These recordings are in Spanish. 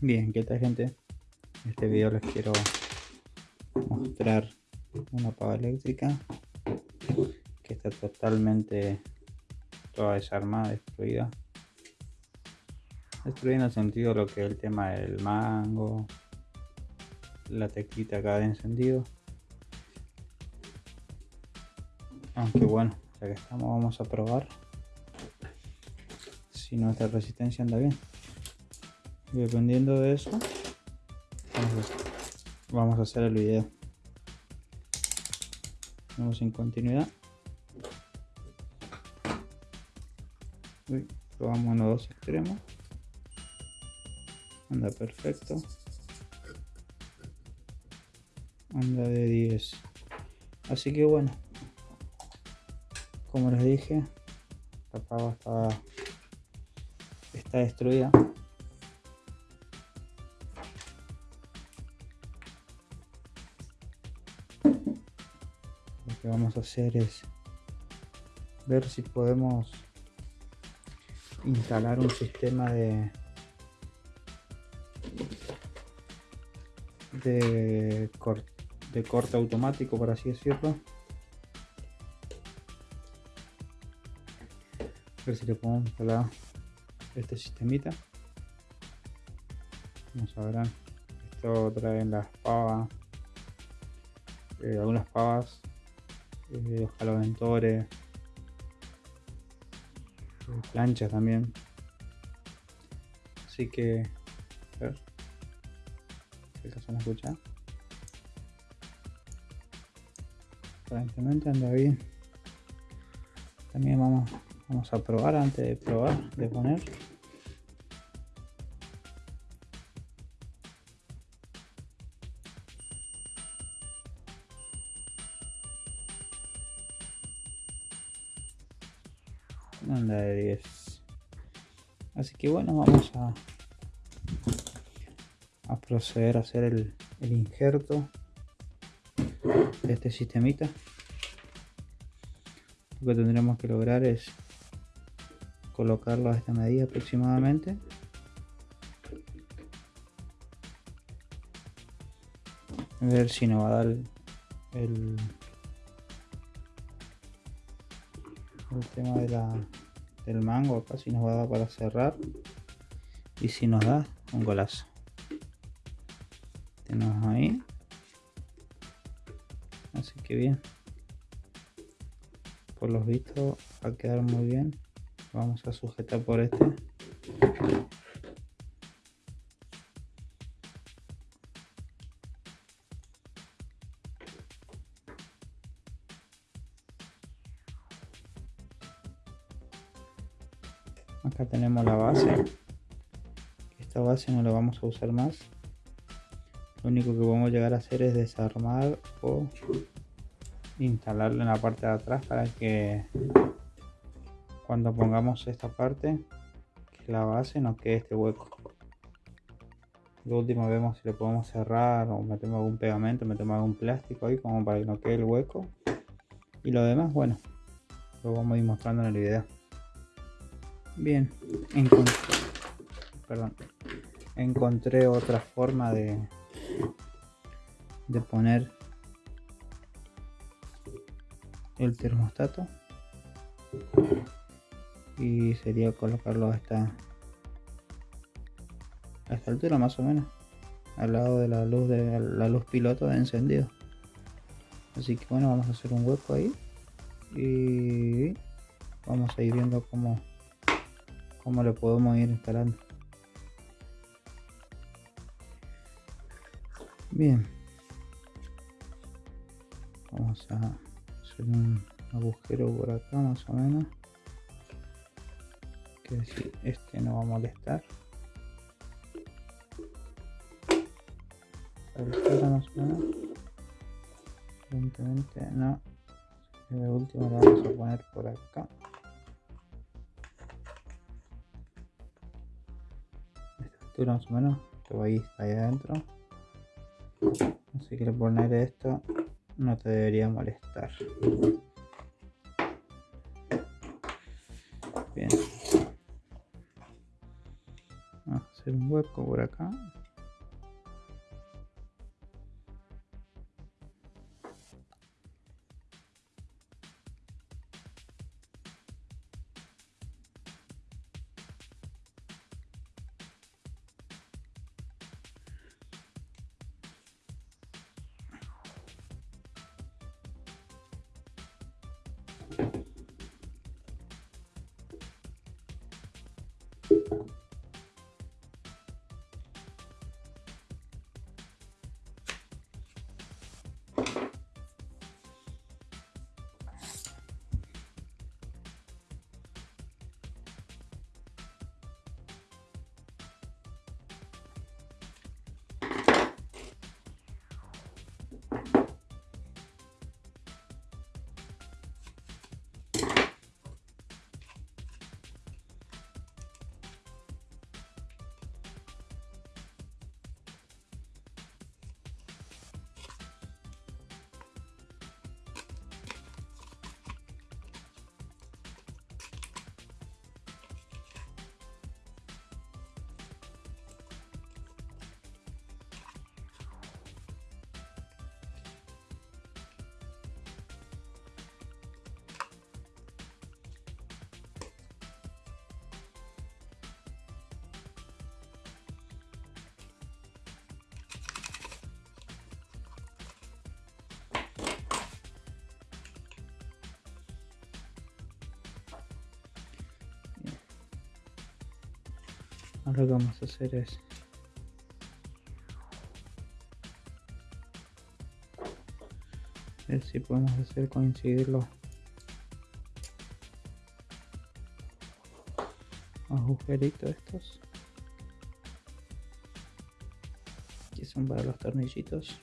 Bien, ¿qué tal gente? En este video les quiero mostrar una pava eléctrica que está totalmente toda desarmada, destruida. Destruida en el sentido de lo que es el tema del mango, la teclita acá de encendido. Aunque bueno, ya que estamos vamos a probar si nuestra resistencia anda bien dependiendo de eso vamos a hacer el video. Vamos en continuidad. Probamos en los dos extremos. Anda perfecto. Anda de 10 así que bueno como les dije la pava está, está destruida lo que vamos a hacer es ver si podemos instalar un sistema de de, corte automático por así decirlo. Ver si le podemos instalar este sistemita. Como sabrán esto trae las pavas eh, algunas pavas eh, los caloventores eh, planchas también. Así que a ver si acaso me escucha aparentemente anda bien. También vamos vamos a probar antes de probar de poner anda de 10 así que bueno vamos a a proceder a hacer el, el injerto de este sistemita. Lo que tendremos que lograr es colocarlo a esta medida aproximadamente. A ver si nos va a dar el, el tema de la, del mango acá si nos va a dar para cerrar. Y si nos da un golazo. Tenemos ahí. Así que bien. Por los vistos va a quedar muy bien. Vamos a sujetar por este acá tenemos la base. Esta base no la vamos a usar más. Lo único que a llegar a hacer es desarmar o instalarlo en la parte de atrás para que cuando pongamos esta parte que la base no quede este hueco. Lo último vemos si le podemos cerrar o metemos algún pegamento metemos algún plástico ahí como para que no quede el hueco. Y lo demás bueno lo vamos a ir mostrando en el video bien encontré, perdón, encontré otra forma de de poner el termostato. Y sería colocarlo a esta a esta altura más o menos. Al lado de la luz de la luz piloto de encendido. Así que bueno vamos a hacer un hueco ahí. Y vamos a ir viendo cómo cómo le podemos ir instalando. Bien. Vamos a hacer un agujero por acá más o menos. Que decir este no va a molestar. Más o menos. Evidentemente no. De último lo vamos a poner por acá esta altura más o menos. Que ahí ahí adentro. Así que poner esto. No te debería molestar Ahora vamos a hacer es ver si podemos hacer coincidir los agujeritos estos. Que son para los tornillitos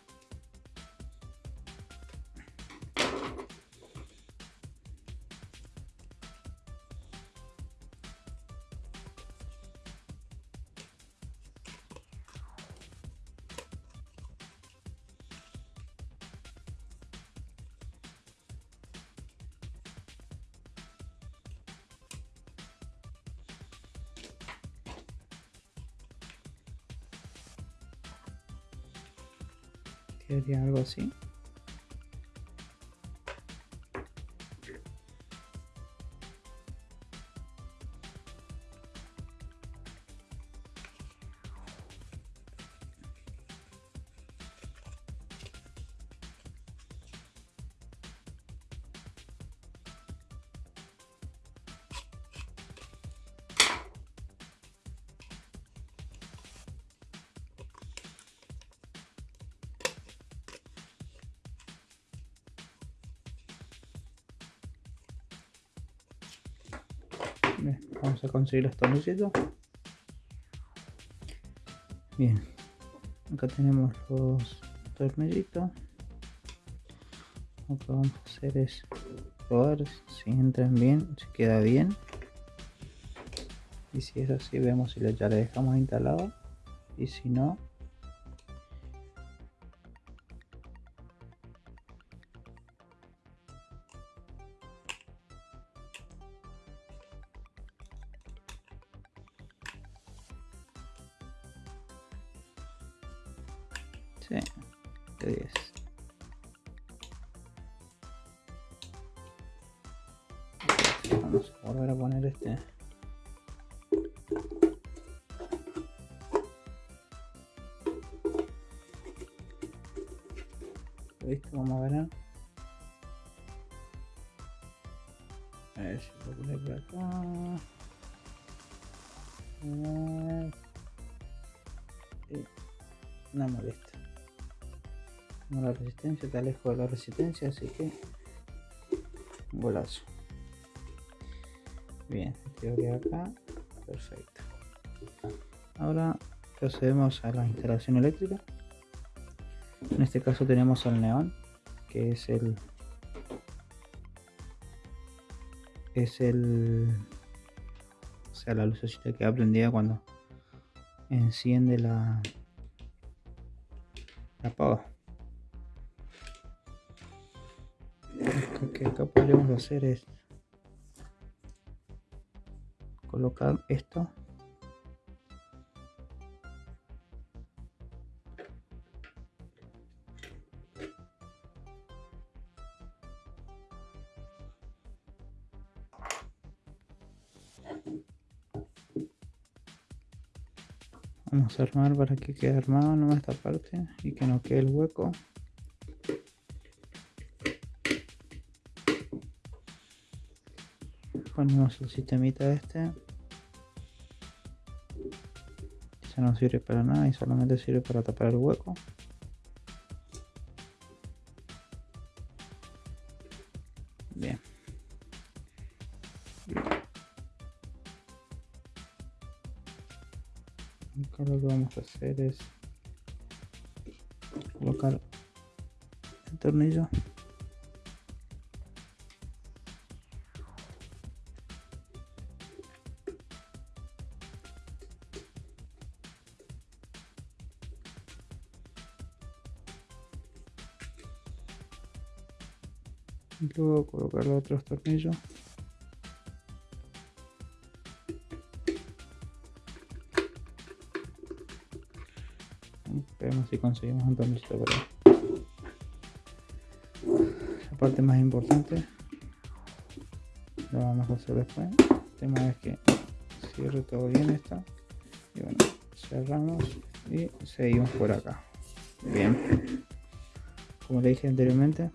Sería algo así. Conseguir los tornillitos bien. Acá tenemos los tornillitos lo que vamos a hacer es probar si entran bien si queda bien. Y si es así vemos si ya le dejamos instalado. Y si no resistencia, te alejo de la resistencia, así que golazo. Bien, teoría acá, perfecto. Ahora procedemos a la instalación eléctrica. En este caso tenemos el neón, que es el es el o sea la lucecita que aprendía cuando enciende la la apaga que acá podríamos hacer es colocar esto. Vamos a armar para que quede armado nomás esta parte y que no quede el hueco. Ponemos el sistemita este. Ya no sirve para nada y solamente sirve para tapar el hueco. Bien. Lo que vamos a hacer es colocar el tornillo luego colocar los otros tornillos Veremos si conseguimos un tornillo por ahí. La parte más importante lo vamos a hacer después. El tema es que cierre todo bien esto. Y bueno, cerramos y seguimos por acá. Bien. Como le dije anteriormente,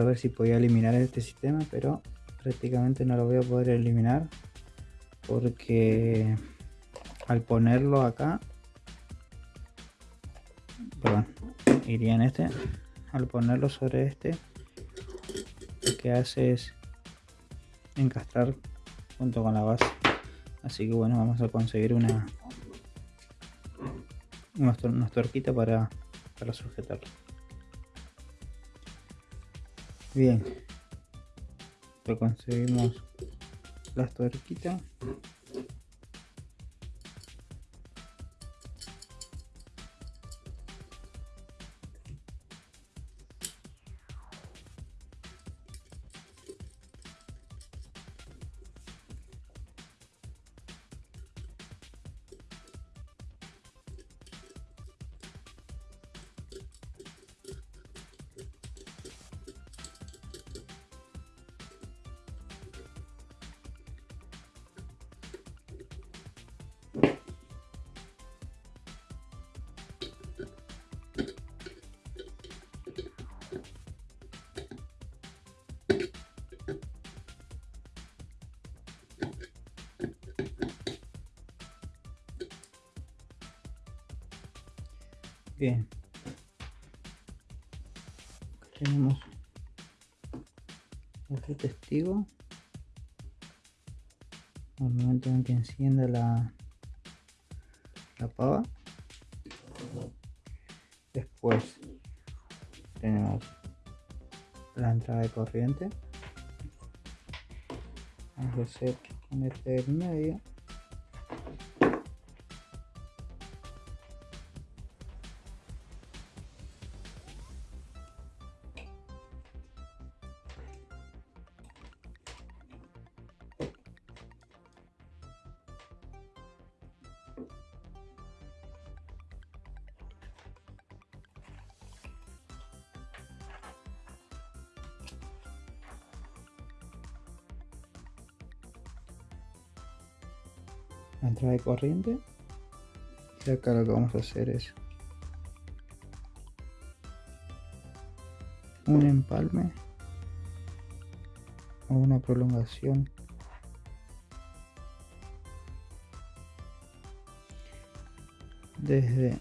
a ver si podía eliminar este sistema, pero prácticamente no lo voy a poder eliminar porque al ponerlo acá perdón, iría en este al ponerlo sobre este lo que hace es encastrar junto con la base. Así que bueno vamos a conseguir una una, tuerquita para, para sujetarlo bien. Lo conseguimos. Las tuerquitas Bien. Tenemos otro testigo. Al momento en que encienda la, la pava. Después tenemos la entrada de corriente. Vamos a hacer con este medio. La entrada de corriente. Y acá lo que vamos a hacer es un empalme o una prolongación. Desde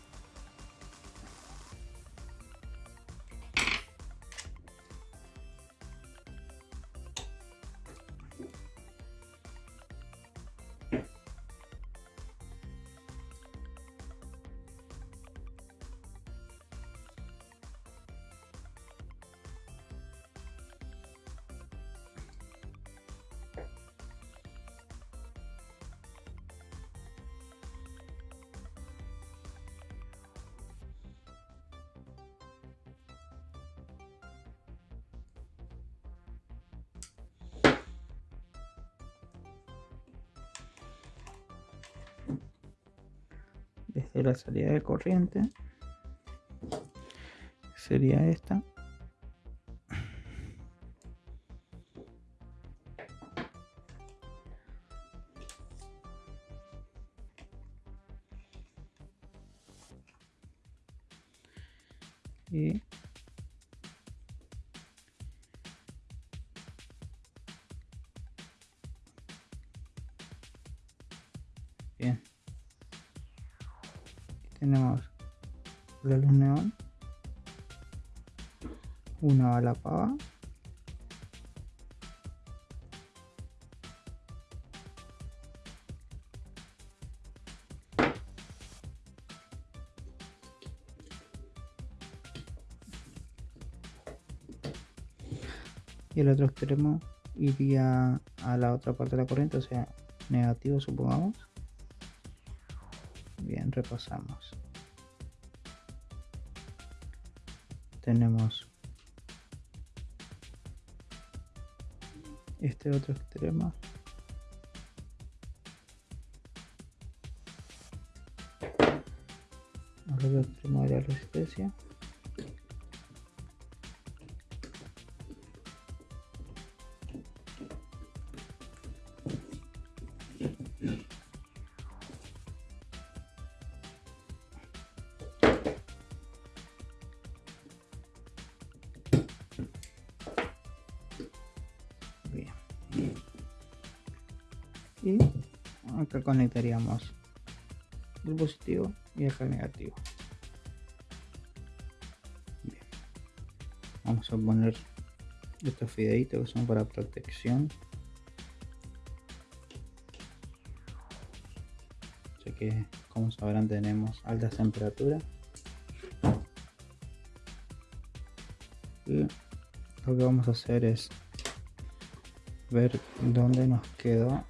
desde la salida de corriente. Sería esta y el otro extremo iría a la otra parte de la corriente, o sea, negativo supongamos. Bien, repasamos. Tenemos este otro extremo. El otro extremo de la resistencia. Conectaríamos el positivo y acá el negativo. Vamos a poner estos fideitos que son para protección. Ya que como sabrán tenemos altas temperaturas. Y lo que vamos a hacer es ver dónde nos quedó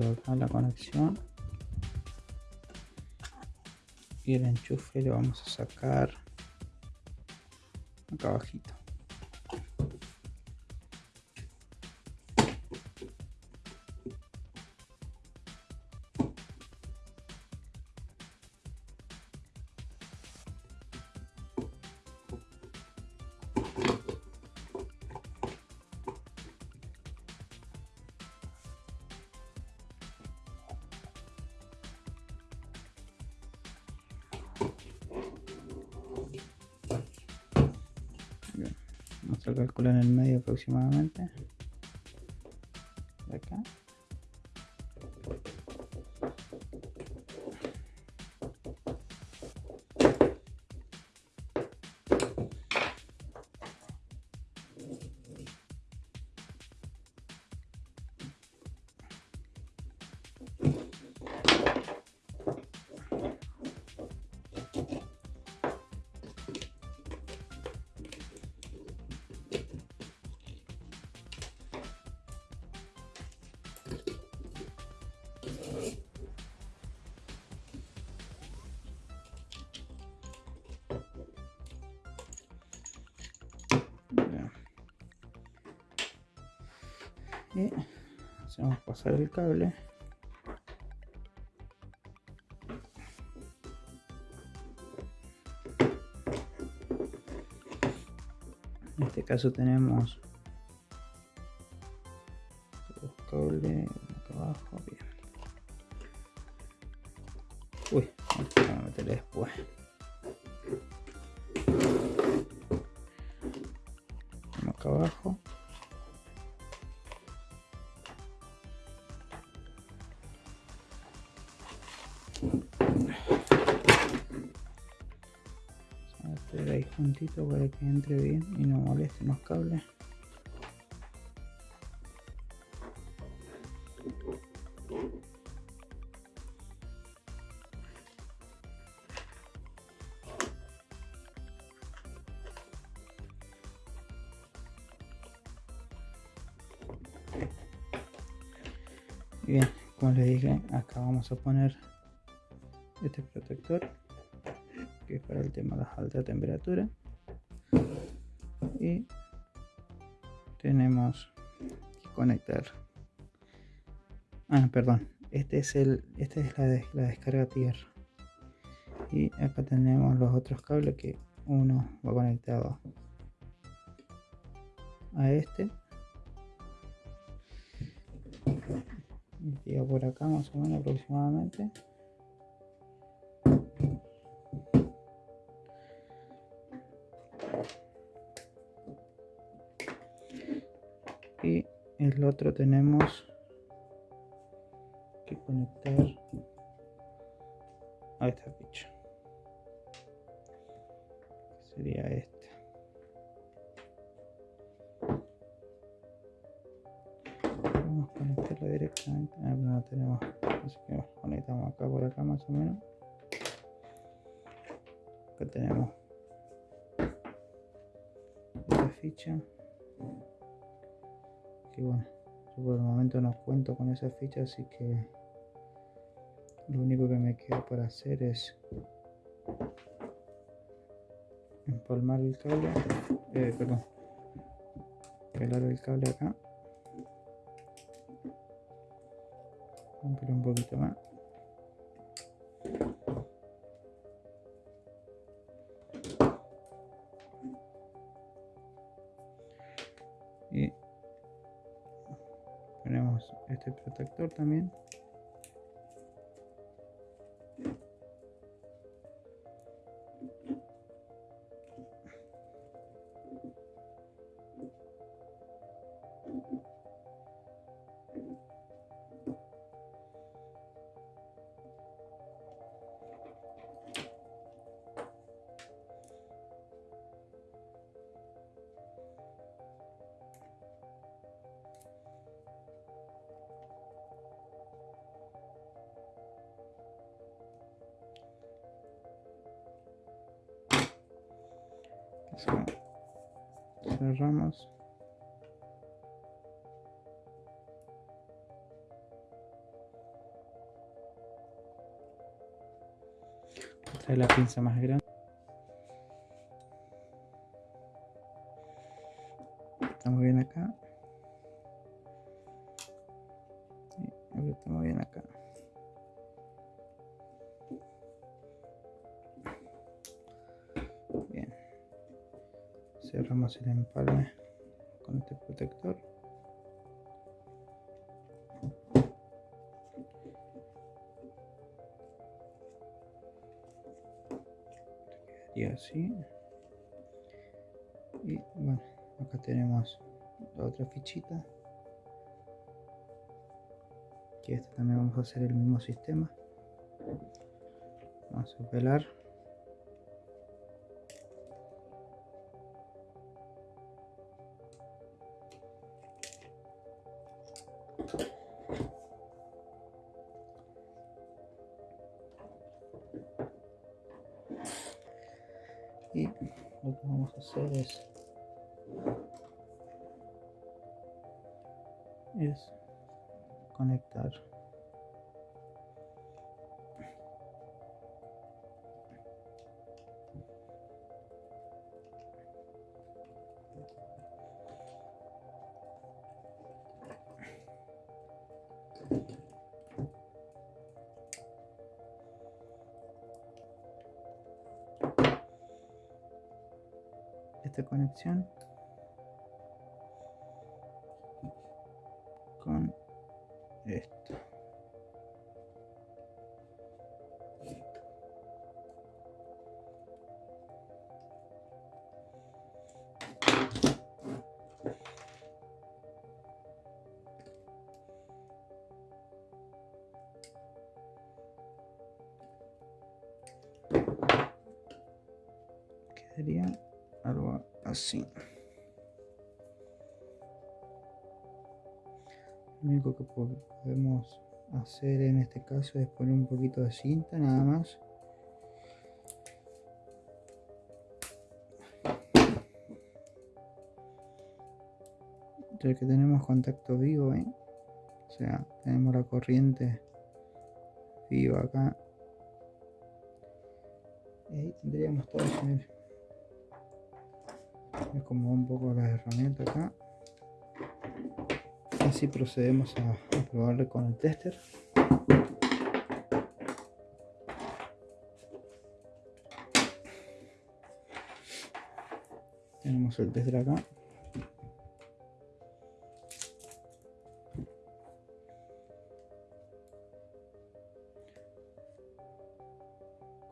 acá la conexión. Y el enchufe le vamos a sacar acá abajito calcular en el medio aproximadamente pasar el cable. En este caso tenemos juntito para que entre bien y no molesten los cables bien como les dije acá vamos a poner este protector que es para el tema de las altas temperaturas y tenemos que conectar. Ah perdón. Este es el este es la, de, la descarga tierra. Y acá tenemos los otros cables que uno va conectado a este. Investiga por acá más o menos aproximadamente. El otro tenemos que conectar a esta ficha. Sería esta. conectarlo directamente. Ah, tenemos. Así que conectamos acá por acá más o menos. Acá tenemos esta ficha. Que bueno, yo por el momento no cuento con esa ficha, así que lo único que me queda por hacer es empalmar el cable, eh, perdón, pelar el cable acá un poquito más también cerramos. Trae la pinza más grande el empalme con este protector. Y así. Y bueno acá tenemos la otra fichita. Que esta también vamos a hacer el mismo sistema. Vamos a pelar conectar. Esta conexión algo así. Lo único que podemos hacer en este caso es poner un poquito de cinta nada más. Ya que tenemos contacto vivo ¿eh? o sea tenemos la corriente viva acá. Y ahí tendríamos todo es como un poco las herramientas acá. Así procedemos a, a probarle con el tester. Tenemos el tester acá.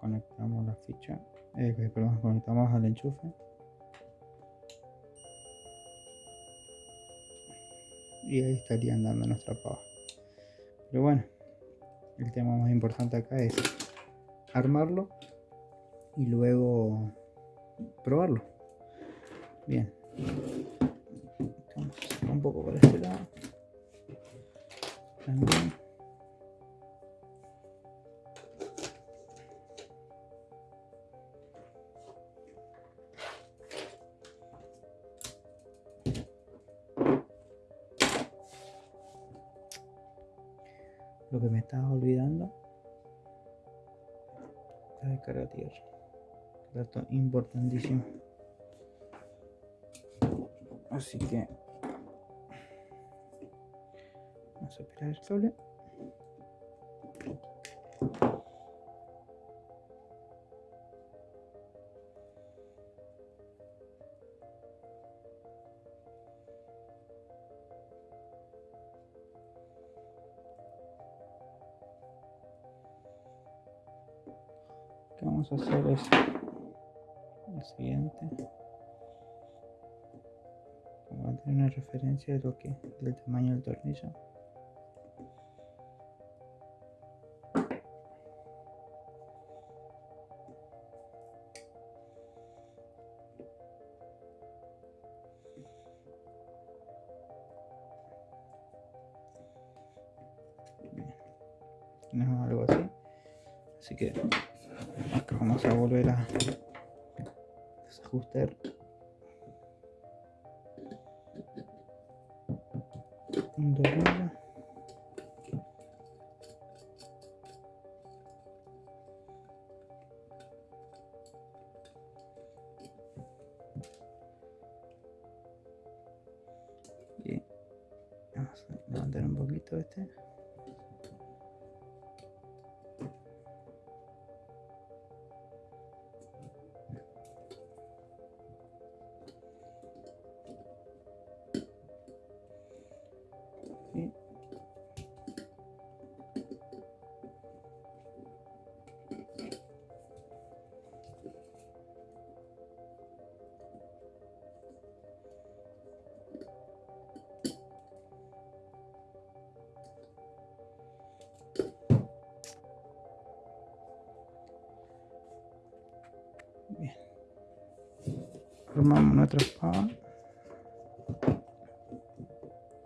Conectamos la ficha. Eh, perdón, conectamos al enchufe. Y ahí estaría andando nuestra pava. Pero bueno, el tema más importante acá es armarlo y luego probarlo. Bien. un poco por este lado. Importantísimo. Así que vamos a esperar el cable. vamos a hacer es a tener una referencia de lo que del tamaño del tornillo. Bien. tenemos algo así así que acá vamos a volver a desajustar Formamos nuestra espada.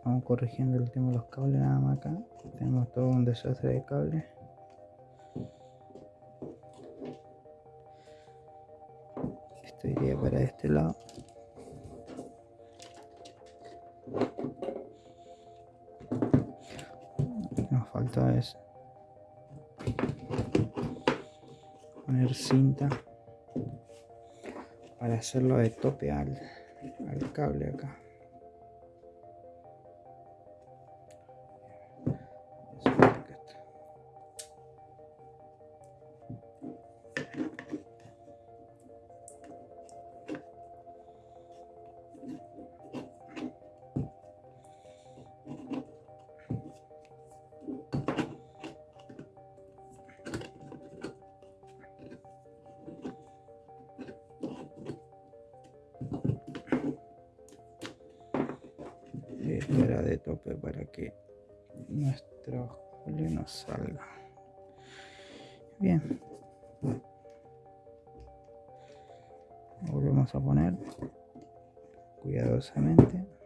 Vamos corrigiendo el tema los cables nada más acá. Tenemos todo un desastre de cables. Esto iría para este lado. Lo que nos falta es poner cinta para hacerlo de tope al, cable acá. Volvemos a poner cuidadosamente.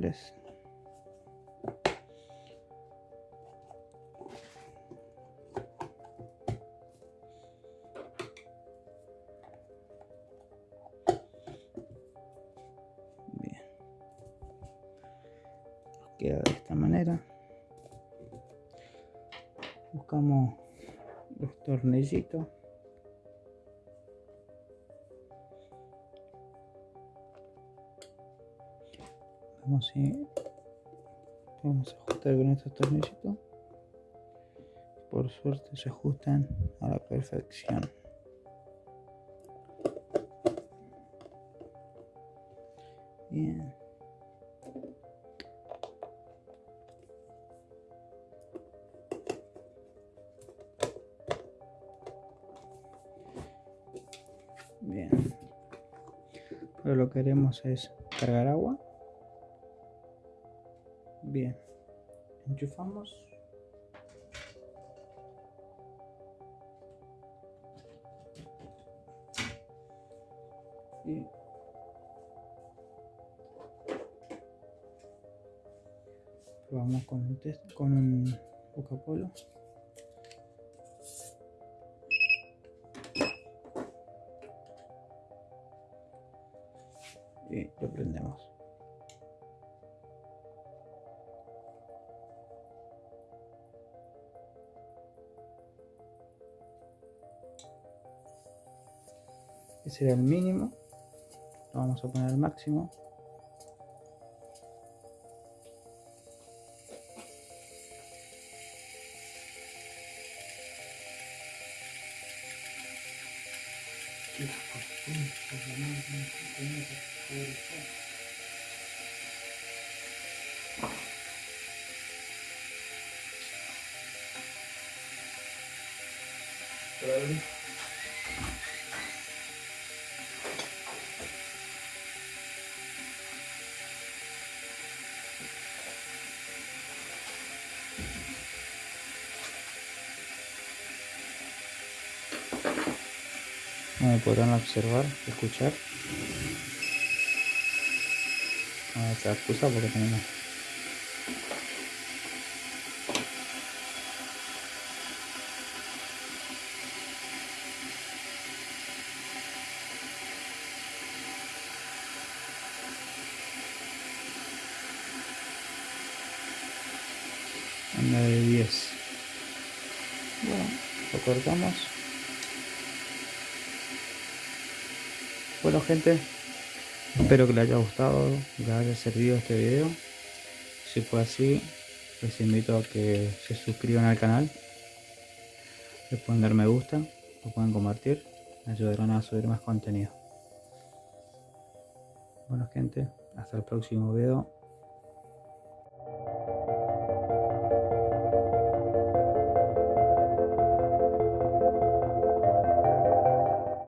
Bien. Queda de esta manera. Buscamos los tornillitos. Vamos si vamos a ajustar con estos tornillitos por suerte se ajustan a la perfección bien Bien. Ahora lo que haremos es cargar agua. Bien. Enchufamos. Y probamos con un test, con un Coca-Cola. y Ese era el mínimo. Lo vamos a poner al máximo. Como podrán observar, escuchar. A esta porque tenemos anda de 10 bueno lo cortamos bueno espero que les haya gustado les haya servido este video. Si fue así les invito a que se suscriban al canal les pueden dar me gusta lo pueden compartir me ayudarán a subir más contenido. Bueno gente hasta el próximo video